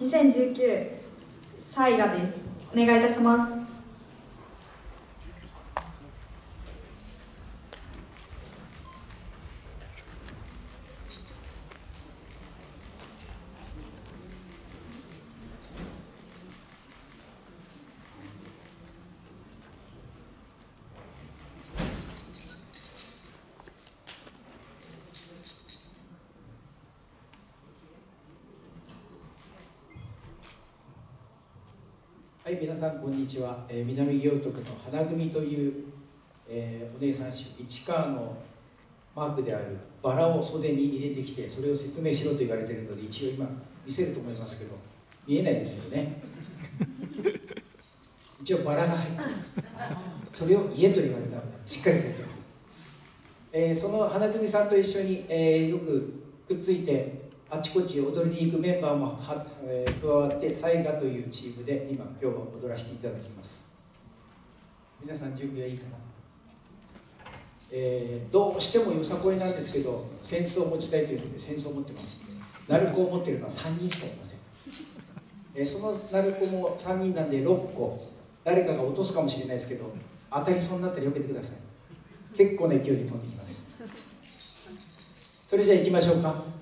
2019サイガです。お願いいたします。はい、皆さんこんにちは。えー、南行徳の花組という、えー、お姉さん種市川のマークであるバラを袖に入れてきてそれを説明しろと言われているので一応今見せると思いますけど見えないですよね。一応バラが入ってます。それを家と言われたのでしっかりとってます。えー、その花組さんと一緒に、え、よくくっついてあちこち踊りに行くメンバーもは、えー、加わってサイガというチームで今今日は踊らせていただきます。皆さん準備はいいかな、えー、どうしてもよさこいなんですけど扇子を持ちたいというので扇子を持ってます。鳴子を持っているのは3人しかいません、えー、その鳴子も3人なんで6個。誰かが落とすかもしれないですけど当たりそうになったら避けてください。結構な勢いで飛んできます。それじゃあ行きましょうか。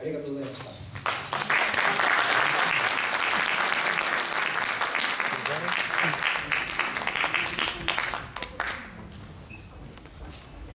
ありがとうございました。